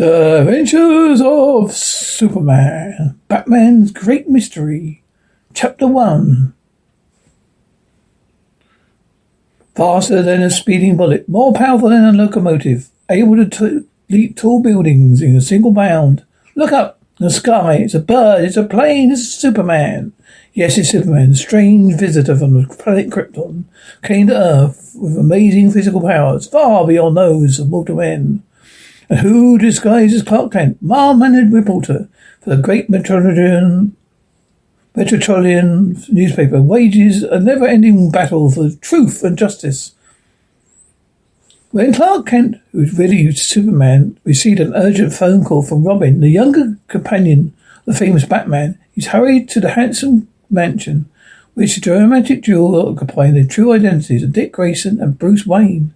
The Adventures of Superman. Batman's Great Mystery. Chapter 1. Faster than a speeding bullet, more powerful than a locomotive, able to t- leap tall buildings in a single bound. Look up, the sky, it's a bird, it's a plane, it's Superman. Yes, it's Superman, strange visitor from the planet Krypton, came to Earth with amazing physical powers, far beyond those of mortal men. Who disguises Clark Kent, mild-mannered reporter for the great Metropolitan Metropolitan newspaper, wages a never-ending battle for truth and justice. When Clark Kent, who's really Superman, received an urgent phone call from Robin, the younger companion of the famous Batman, he hurried to the handsome mansion, which the dramatic duo occupying the true identities of Dick Grayson and Bruce Wayne.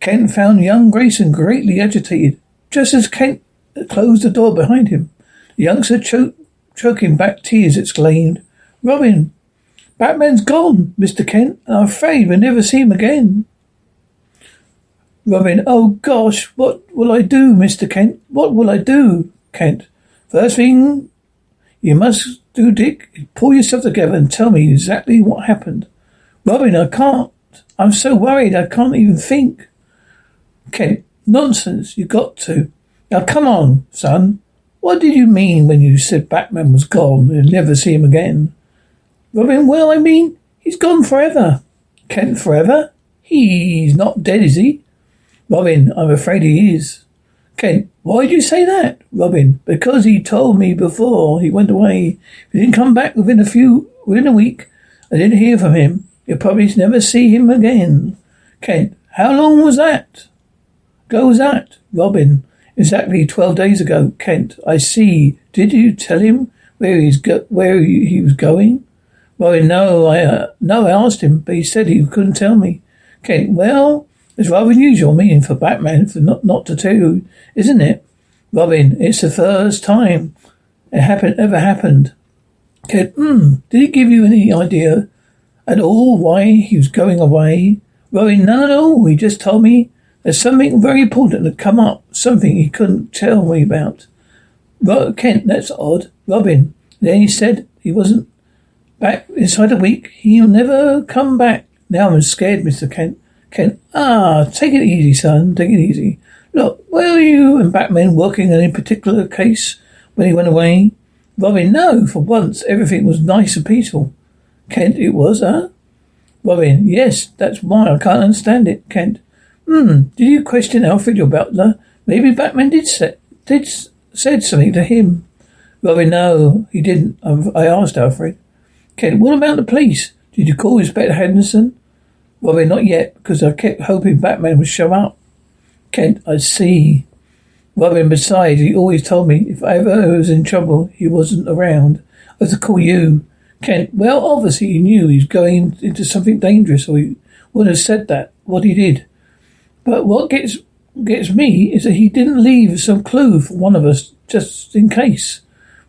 Kent found young Grayson greatly agitated. Just as Kent closed the door behind him, the youngster, cho- choking back tears, exclaimed, Robin, Batman's gone, Mr. Kent, and I'm afraid we'll never see him again. Robin, oh gosh, what will I do, Mr. Kent? What will I do, Kent? First thing you must do, Dick, is pull yourself together and tell me exactly what happened. Robin, I can't. I'm so worried I can't even think. Kent, nonsense. You got to. Now come on, son. What did you mean when you said Batman was gone and never see him again? Robin, well, I mean, he's gone forever. Kent, forever? He's not dead, is he? Robin, I'm afraid he is. Kent, why do you say that? Robin, because he told me before he went away. If he didn't come back within a few, within a week, I didn't hear from him. You'll probably never see him again. Kent, how long was that? Ago was that? Robin, exactly twelve days ago. Kent, I see. Did you tell him where he's go- where he was going? Robin, no, I uh, no, I asked him, but he said he couldn't tell me. Kent, well, it's rather unusual meaning for Batman for not, not to tell you, isn't it? Robin, it's the first time it happened ever happened. Kid, hmm, did he give you any idea at all why he was going away? Robin, none at all. He just told me there's something very important that come up, something he couldn't tell me about. Ro- Kent, that's odd. Robin, then he said he wasn't back inside a week. He'll never come back. Now I'm scared, Mr. Kent. Kent, ah, take it easy, son. Take it easy. Look, were you and Batman working on any particular case when he went away? Robin, no. For once, everything was nice and peaceful. Kent, it was, huh? Robin, yes, that's why I can't understand it. Kent, hmm, did you question Alfred, your butler? Maybe Batman did say, did said something to him. Robin, no, he didn't. I asked Alfred. Kent, what about the police? Did you call Inspector Henderson? Robin, not yet, because I kept hoping Batman would show up. Kent, I see. Robin, besides, he always told me if I ever was in trouble, he wasn't around. I was to call you. Kent, well, obviously he knew he was going into something dangerous, or he wouldn't have said that, what he did. But what gets gets me is that he didn't leave some clue for one of us, just in case.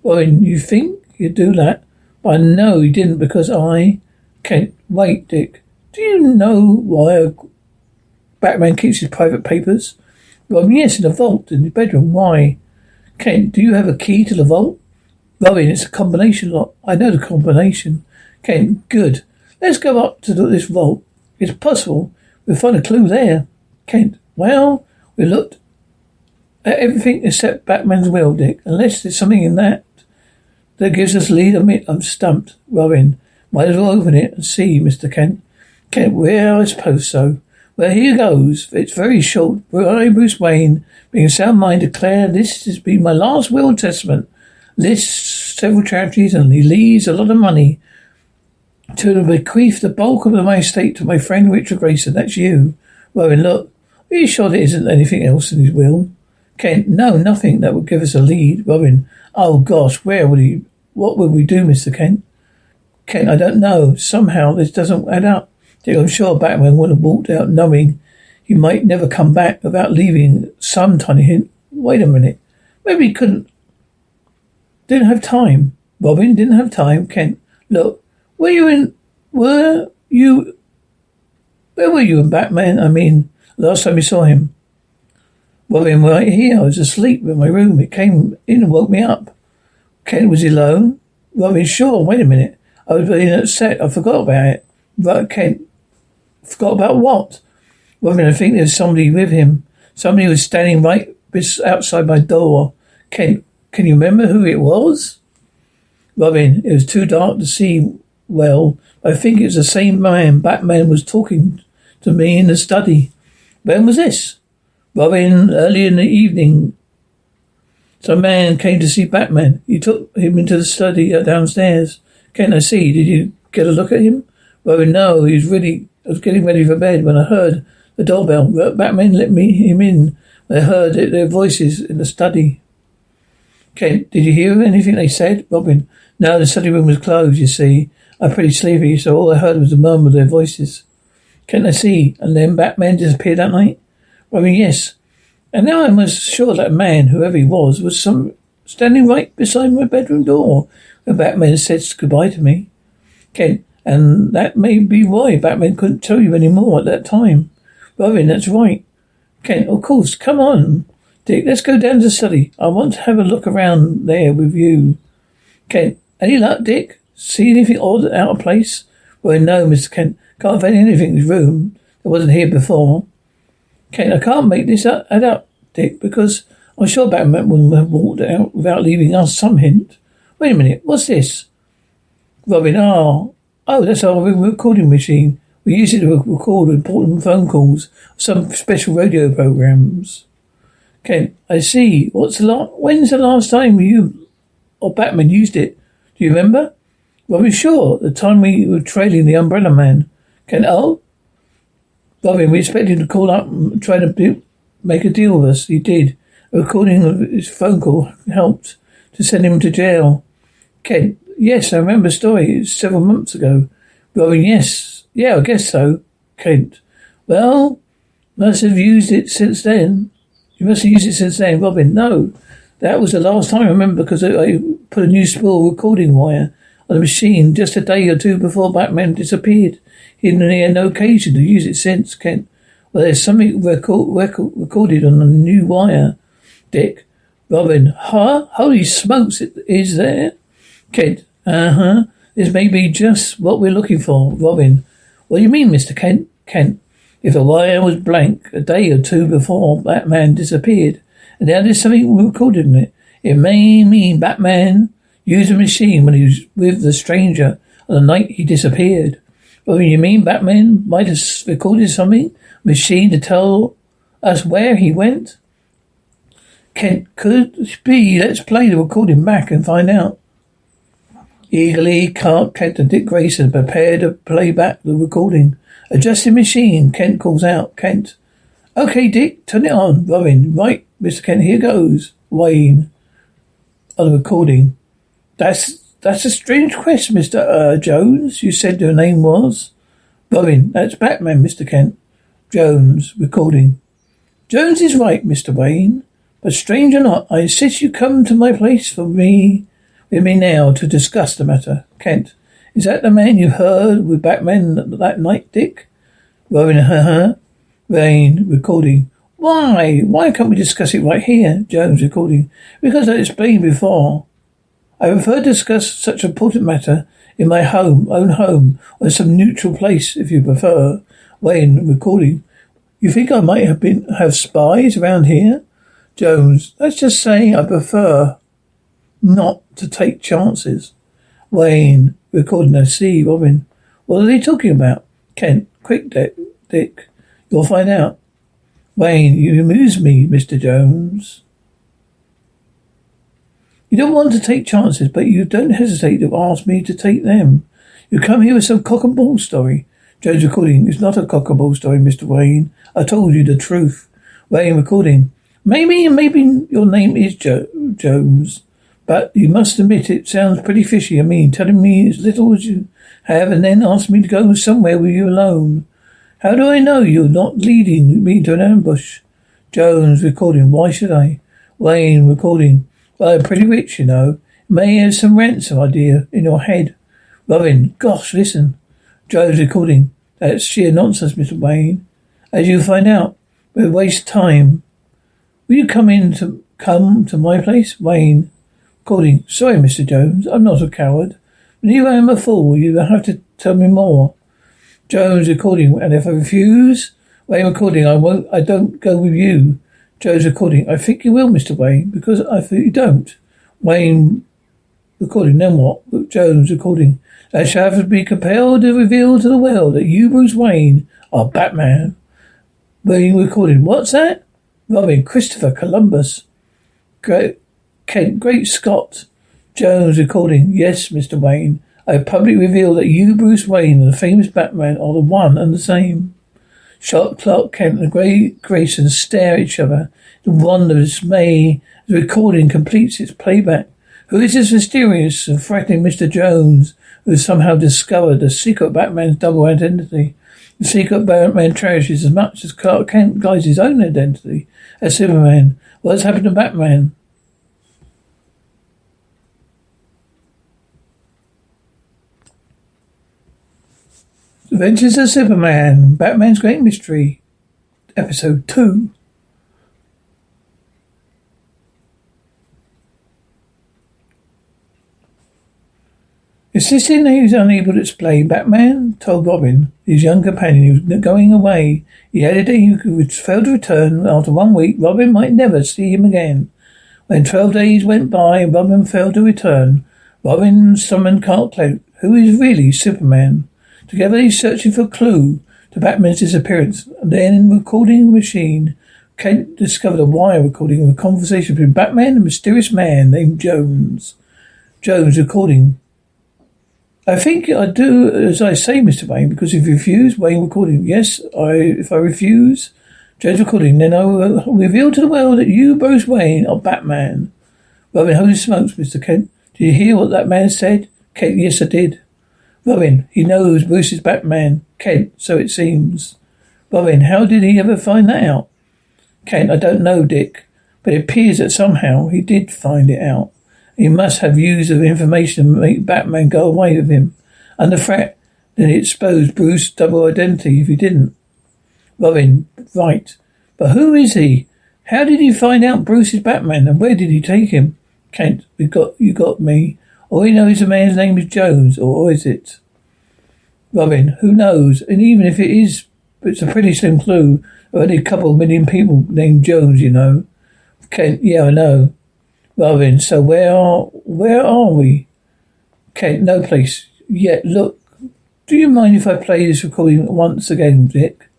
Robin, you think you'd do that? But I know he didn't because I... can't wait, Dick. Do you know why Batman keeps his private papers? Robin, yes, in a vault in his bedroom. Why? Kent, do you have a key to the vault? Robin, it's a combination lock. I know the combination. Kent, good. Let's go up to this vault. It's possible we'll find a clue there. Kent, well, we looked at everything except Batman's will, Dick. Unless there's something in that that gives us lead, I'm, I'm stumped. Robin, might as well open it and see, Mr. Kent. Kent, well, I suppose so. Well, here goes. It's very short. I, Bruce Wayne, being sound mind, declare this has been my last will and testament. Lists several charities and he leaves a lot of money to bequeath the bulk of my estate to my friend Richard Grayson. That's you. Robin, look. Are you sure there isn't anything else in his will? Kent, no, nothing that would give us a lead. Robin, oh gosh, where would he, what would we do, Mr. Kent? Kent, I don't know. Somehow this doesn't add up. Dick, I'm sure Batman would have walked out knowing he might never come back without leaving some tiny hint. Wait a minute. Maybe he couldn't. Didn't have time. Robin didn't have time. Kent, look, were you in, were you, where were you in Batman? I mean, last time you saw him. Robin, right here. I was asleep in my room. It came in and woke me up. Kent, was alone. Robin, sure. Wait a minute. I was being upset. I forgot about it. But Kent, forgot about what? Robin, I think there's somebody with him. Somebody was standing right outside my door. Kent, can you remember who it was? Robin, it was too dark to see well. I think it was the same man Batman was talking to me in the study. When was this? Robin, early in the evening. Some man came to see Batman. He took him into the study uh, downstairs. Can I see? Did you get a look at him? Robin, no. He was really. I was getting ready for bed when I heard the doorbell. Batman let me him in. I heard their voices in the study. Kent, did you hear anything they said? Robin, no, the study room was closed, you see. I'm pretty sleepy, so all I heard was the murmur of their voices. Can I see? And then Batman disappeared that night? I mean, yes. And now I was sure that man, whoever he was, was some standing right beside my bedroom door when Batman said goodbye to me. Kent, and that may be why Batman couldn't tell you any more at that time. Robin, that's right. Kent, of course, come on. Dick, let's go down to the study. I want to have a look around there with you. Kent, any luck, Dick? See anything odd out of place? Well, no, Mr. Kent. Can't find anything in this room that wasn't here before. Kent, I can't make this up, add up, Dick, because I'm sure Batman wouldn't have walked out without leaving us some hint. Wait a minute, what's this? Robin, oh, oh, that's our recording machine. We use it to record important phone calls, some special radio programs. Kent, I see. What's the last? When's the last time you or Batman used it? Do you remember? Robin, sure. The time we were trailing the Umbrella Man. Kent, oh, Robin, we expected him to call up and try to make a deal with us. He did. A recording of his phone call helped to send him to jail. Kent, yes, I remember the story. several months ago. Robin, yes. Yeah, I guess so. Kent, well, must have used it since then. You must have used it since then. Robin, no. That was the last time I remember because I put a new spool recording wire the machine just a day or two before Batman disappeared. He had no occasion to use it since, Kent. Well, there's something record, record, recorded on the new wire, Dick. Robin, huh? Holy smokes, it is there? Kent, uh-huh. This may be just what we're looking for. Robin, what do you mean, Mr. Kent? Kent, if the wire was blank a day or two before Batman disappeared, and now there's something recorded in it, it may mean Batman used a machine when he was with the stranger on the night he disappeared. Well, you mean Batman might have recorded something? Machine to tell us where he went? Kent, could be. Let's play the recording back and find out. Eagerly, Clark Kent and Dick Grayson prepare to play back the recording. Adjusting machine, Kent calls out. Kent. Okay, Dick, turn it on. Robin. Right, Mr. Kent, here goes. Wayne. On the recording. That's that's a strange quest, Mr. Uh, Jones. You said your name was? Robin, that's Batman, Mr. Kent. Jones, recording. Jones is right, Mr. Wayne. But strange or not, I insist you come to my place for me, with me now to discuss the matter. Kent, is that the man you heard with Batman that night, Dick? Robin, huh? Wayne, recording. Why? Why can't we discuss it right here? Jones, recording. Because I explained before. I prefer to discuss such important matter in my home, own home, or some neutral place, if you prefer. Wayne, recording. You think I might have been have spies around here? Jones, let's just say I prefer not to take chances. Wayne, recording. I see, Robin. What are they talking about? Kent, quick, Dick. Dick, you'll find out. Wayne, you amuse me, Mr. Jones. You don't want to take chances, but you don't hesitate to ask me to take them. You come here with some cock and bull story. Jones recording is not a cock and bull story, Mr. Wayne. I told you the truth. Wayne recording. Maybe, maybe your name is jo- Jones, but you must admit it sounds pretty fishy. I mean, telling me as little as you have and then ask me to go somewhere with you alone. How do I know you're not leading me to an ambush? Jones recording. Why should I? Wayne recording. I'm pretty rich, you know. May have some ransom idea in your head. Robin, gosh, listen. Jones recording. That's sheer nonsense, Mr. Wayne. As you'll find out, we waste time. Will you come in to come to my place? Wayne. Recording. Sorry, Mr. Jones. I'm not a coward. But you am a fool. You have to tell me more. Jones recording. And if I refuse, Wayne recording, I won't, I don't go with you. Jones recording. I think you will, Mr. Wayne, because I think you don't. Wayne recording. Then what? Jones recording. I shall have to be compelled to reveal to the world that you, Bruce Wayne, are Batman. Wayne recording. What's that? Robin, Christopher Columbus. Great, Kent, Great Scott. Jones recording. Yes, Mr. Wayne. I publicly reveal that you, Bruce Wayne, and the famous Batman are the one and the same. Shot Clark Kent and Gray Grayson stare at each other in wonder and dismay as the recording completes its playback. Who is this mysterious and frightening Mr. Jones who has somehow discovered the secret Batman's double identity? The secret Batman cherishes as much as Clark Kent guides his own identity as Superman. What has happened to Batman? Adventures of Superman, Batman's Great Mystery, Episode 2. Insisting that he was unable to explain, Batman told Robin, his young companion, he was going away. He added that he would fail to return after one week. Robin might never see him again. When twelve days went by and Robin failed to return, Robin summoned Clark Kent, who is really Superman. Together he's searching for a clue to Batman's disappearance. And then in the recording machine, Kent discovered a wire recording of a conversation between Batman and a mysterious man named Jones. Jones recording I think I do as I say, Mr. Wayne, because if you refuse, Wayne recording, yes, I if I refuse, Jones recording, then I will reveal to the world that you, Bruce Wayne, are Batman. Robin, holy smokes, Mr. Kent. Did you hear what that man said? Kent, yes, I did. Robin, he knows Bruce is Batman. Kent, so it seems. Robin, how did he ever find that out? Kent, I don't know, Dick, but it appears that somehow he did find it out. He must have used the information to make Batman go away with him. And the threat that he exposed Bruce's double identity if he didn't. Robin, right. But who is he? How did he find out Bruce is Batman and where did he take him? Kent, we got you got me. All we know is the man's name is Jones, or is it? Robin, who knows? And even if it is, it's a pretty slim clue. Only a couple of million people named Jones, you know. Kent, yeah, I know. Robin, so where are where are we? Kent, no place yet. Look, do you mind if I play this recording once again, Dick?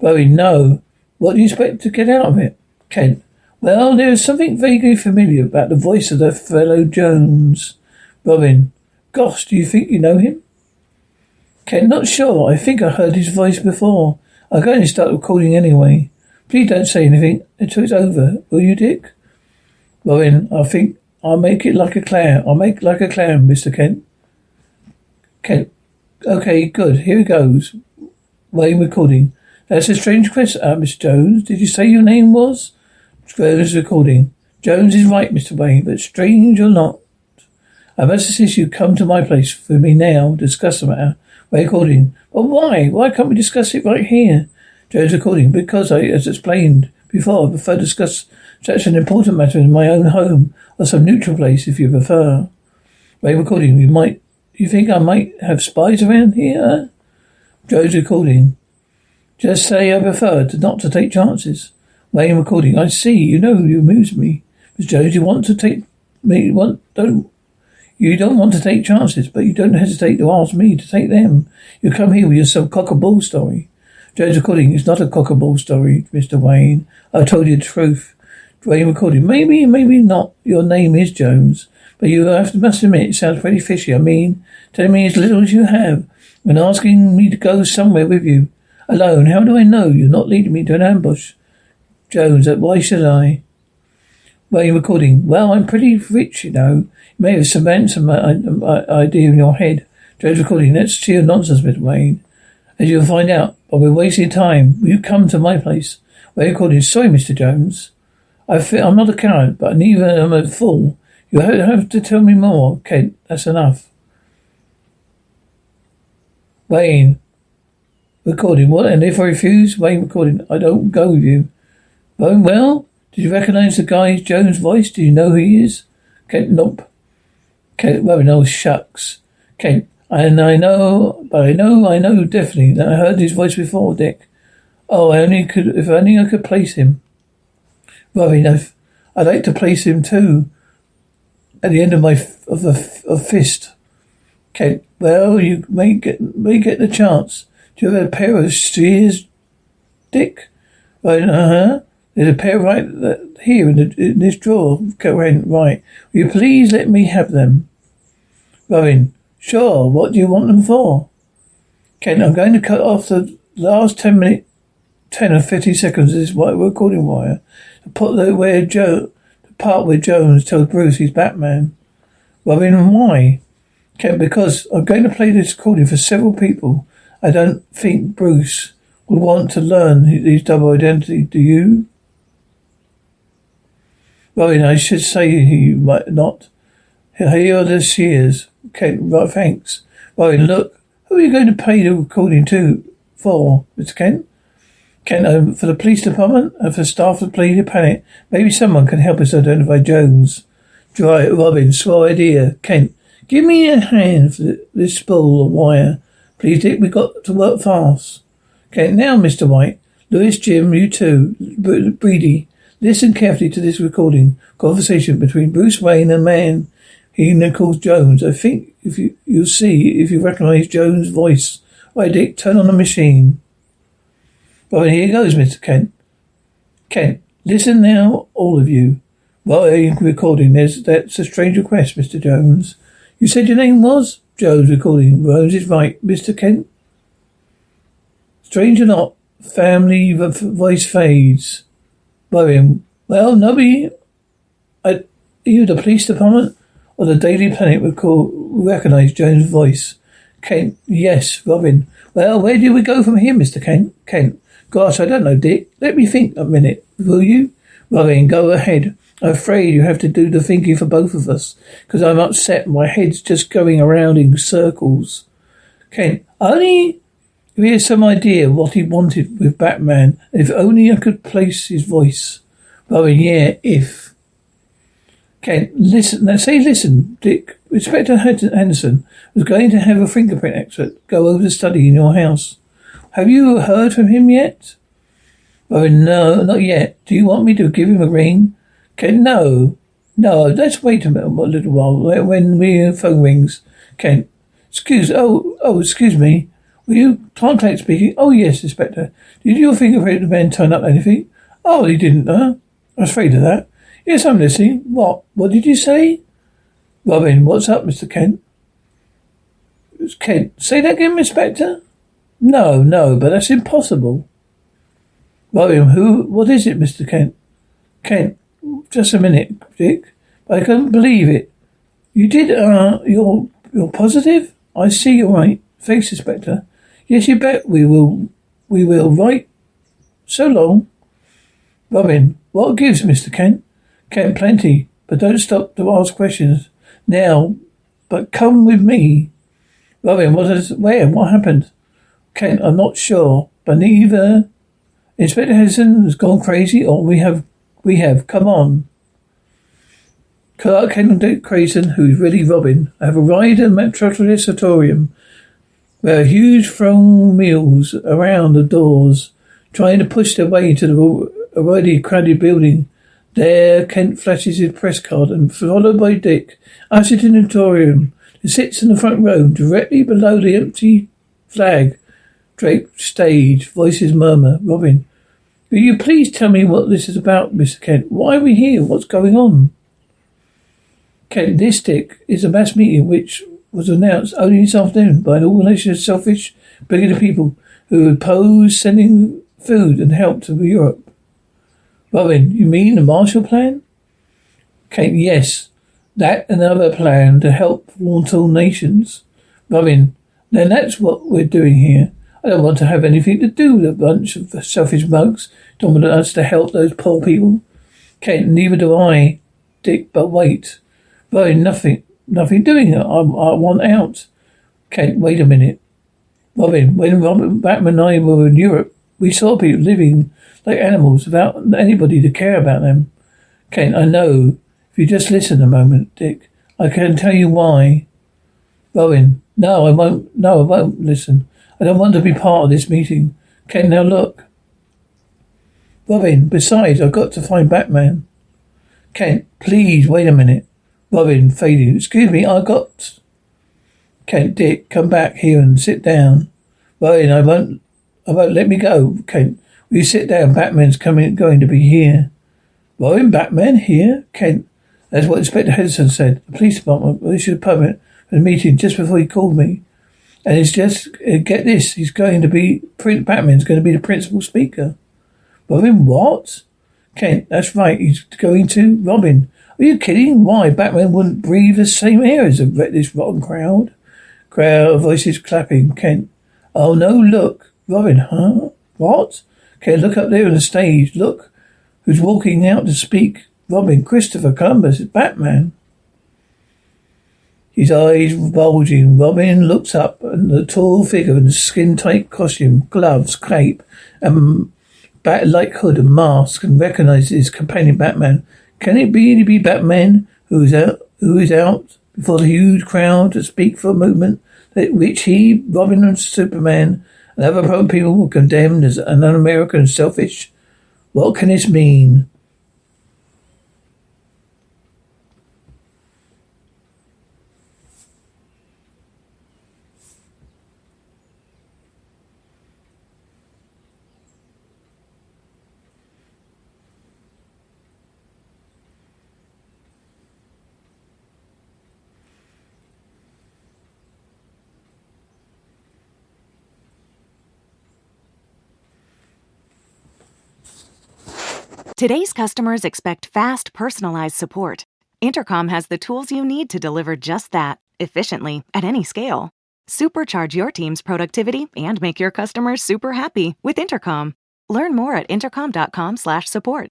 Robin, no. What do you expect to get out of it? Kent, well, there is something vaguely familiar about the voice of the fellow Jones. Robin, gosh, do you think you know him? Kent, not sure. I think I heard his voice before. I'm going to start recording anyway. Please don't say anything until it's over, will you, Dick? Robin, I think I'll make it like a clown. I'll make like a clown, Mr. Kent. Kent. Okay, good. Here it goes. Wayne recording. That's a strange question, uh, Miss Jones. Did you say your name was? Jones recording. Jones is right, Mr. Wayne, but strange or not. I must insist you come to my place for me now, discuss the matter. Wayne recording. But why? Why can't we discuss it right here? Jones recording. Because I, as explained before, I prefer to discuss such an important matter in my own home or some neutral place if you prefer. Ray recording, you might, you think I might have spies around here? Jones recording. Just say I prefer to not to take chances. Wayne recording. I see. You know you amuse me. Miss Jones, you want to take me want don't you don't want to take chances, but you don't hesitate to ask me to take them. You come here with your some cock a bull story. Jones recording is not a cock a bull story, Mr. Wayne. I told you the truth. Wayne recording. Maybe, maybe not. Your name is Jones, but you have to must admit it sounds pretty fishy. I mean, telling me as little as you have when asking me to go somewhere with you alone. How do I know you're not leading me to an ambush? Jones, why should I? Wayne recording. Well, I'm pretty rich, you know. You may have some some idea in your head. Jones recording. That's sheer nonsense, Mr. Wayne. As you'll find out, but we're wasting time. Will you come to my place? Wayne recording. Sorry, Mr. Jones. I feel, I'm not a coward, but neither am a fool. You have to tell me more, Kent. That's enough. Wayne. Recording. What? And if I refuse? Wayne recording. I don't go with you. Very well. Did you recognize the guy Jones' voice? Do you know who he is? Kent, nope. Kent, well, no, shucks. Kent, and I know, but I know, I know definitely that I heard his voice before, Dick. Oh, I only could, if only I could place him. Robin, I've, I'd like to place him too. At the end of my, of the, of fist. Kent, well, you may get, may get the chance. Do you have a pair of shears, Dick? Right, uh-huh. There's a pair right here in, the, in this drawer. Kent, right. Will you please let me have them? Robin, sure. What do you want them for? Kent, I'm going to cut off the last ten minute, ten or fifty seconds of this recording wire to put the where Joe, the part where Jones tells Bruce he's Batman. Robin, why? Kent, because I'm going to play this recording for several people. I don't think Bruce would want to learn his double identity. Do you? Robin, I should say he might not. Here are the shears. Kent, right, thanks. Robin, look, who are you going to pay the recording to for, Mr. Kent? Kent, um, for the police department and for staff of Bleeder Planet. Maybe someone can help us identify Jones. Dry, Robin, swell idea. Kent, give me a hand for this spool of wire. Please, Dick, we've got to work fast. Kent, now, Mr. White. Lois, Jim, you too. Breedy, Listen carefully to this recording conversation between Bruce Wayne and a man he calls Jones. I think if you you'll see if you recognise Jones' voice. Right, Dick, turn on the machine. Right, here goes, Mr. Kent. Kent, listen now, all of you. Well, are you recording. There's that's a strange request, Mr. Jones. You said your name was Jones. Recording. Rose is right, Mr. Kent. Strange or not, family voice fades. Worrying. Well, nobody. Are you the police department or the Daily Planet would call recognize Jones' voice? Kent. Yes, Robin. Well, where do we go from here, Mister Kent? Kent. Gosh, I don't know, Dick. Let me think a minute, will you? Robin, go ahead. I'm afraid you have to do the thinking for both of us, because I'm upset. My head's just going around in circles. Kent, only he has some idea what he wanted with Batman. If only I could place his voice. Well, yeah, if. Kent, listen, now say listen, Dick. Inspector Henderson was going to have a fingerprint expert go over the study in your house. Have you heard from him yet? Oh, no, not yet. Do you want me to give him a ring? Kent, no. No, let's wait a, minute, a little while when we phone rings. Kent, excuse, oh, oh, excuse me. Were you Clank speaking? Oh, yes, Inspector. Did your fingerprint man turn up anything? Oh, he didn't, huh? I was afraid of that. Yes, I'm listening. What? What did you say? Robin, what's up, Mr. Kent? It's Kent. Say that again, Inspector? No, no, but that's impossible. Robin, who, what is it, Mr. Kent? Kent, just a minute, Dick. I can't believe it. You did, uh, you're, you're positive? I see you're right. Inspector. Yes, you bet we will. We will. Right. So long. Robin, what gives, Mr. Kent? Kent, plenty. But don't stop to ask questions now. But come with me. Robin, what is, where? What happened? Kent, I'm not sure. But neither Inspector Henderson has gone crazy or we have, we have. Come on. Clark Kent and Dick Grayson, who's really Robin, have arrived at Metropolis Auditorium where a huge throng mills around the doors, trying to push their way into the already crowded building. There, Kent flashes his press card and, followed by Dick, ushered in the auditorium, who sits in the front row, directly below the empty flag draped stage. Voices murmur. Robin, will you please tell me what this is about, Mr. Kent? Why are we here? What's going on? Kent, this, Dick, is a mass meeting which was announced only this afternoon by an organization of selfish, bigoted people who oppose sending food and help to Europe. Robin, you mean the Marshall Plan? Kate, yes. That and another plan to help vulnerable nations. Robin, then that's what we're doing here. I don't want to have anything to do with a bunch of selfish mugs don't want us to help those poor people. Kate, neither do I, Dick, but wait. Robin, nothing. Nothing doing it. I, I want out. Kate, wait a minute. Robin, when Robin Batman and I were in Europe, We saw people living like animals without anybody to care about them. Kent, I know. If you just listen a moment, Dick, I can tell you why. Robin, no, I won't. No, I won't listen. I don't want to be part of this meeting. Kent, now look. Robin, besides, I've got to find Batman. Kent, please, wait a minute. Robin, fading. Excuse me, I got. Kent, Dick, come back here and sit down. Robin, I won't. I won't let me go. Kent, will you sit down? Batman's coming, going to be here. Robin, Batman here? Kent, that's what Inspector Henderson said. The police department issued a permit for the meeting just before he called me. And it's just, uh, get this, he's going to be, Prince Batman's going to be the principal speaker. Robin, what? Kent, that's right, he's going to. Robin, are you kidding? Why? Batman wouldn't breathe the same air as this rotten crowd. Crowd voices clapping. Kent, oh no, look. Robin, huh? What? Kent, look up there on the stage. Look who's walking out to speak. Robin, Christopher Columbus, Batman. His eyes bulging, Robin looks up and the tall figure in the skin-tight costume, gloves, cape, and bat-like hood and mask and recognizes his companion Batman. Can it really be Batman who is out, who is out before the huge crowd to speak for a movement that which he, Robin and Superman and other people were condemned as an un-American selfish? What can this mean? Today's customers expect fast, personalized support. Intercom has the tools you need to deliver just that, efficiently, at any scale. Supercharge your team's productivity and make your customers super happy with Intercom. Learn more at intercom.com/support.